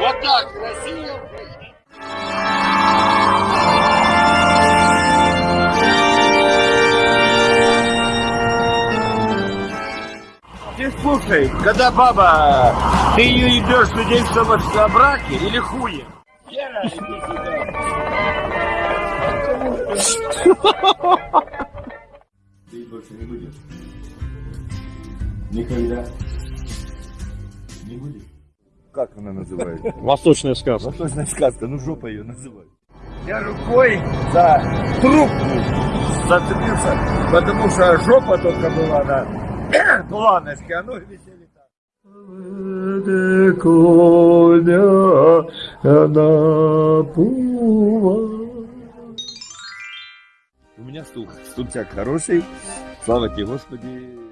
Вот так, Россия, Украина. Ты слушай, когда баба, ты ее ебешь свидетельствовать о браке или хуе? Вера, иди сюда. Ты больше не будешь? Никогда. Не будешь? Как она называется? Восточная сказка. Восточная сказка, ну жопа ее называют. Я рукой за трубку зацепился, потому что жопа только была на планочке, а ноги висели так. У меня стук, стульчак хороший, слава тебе, Господи.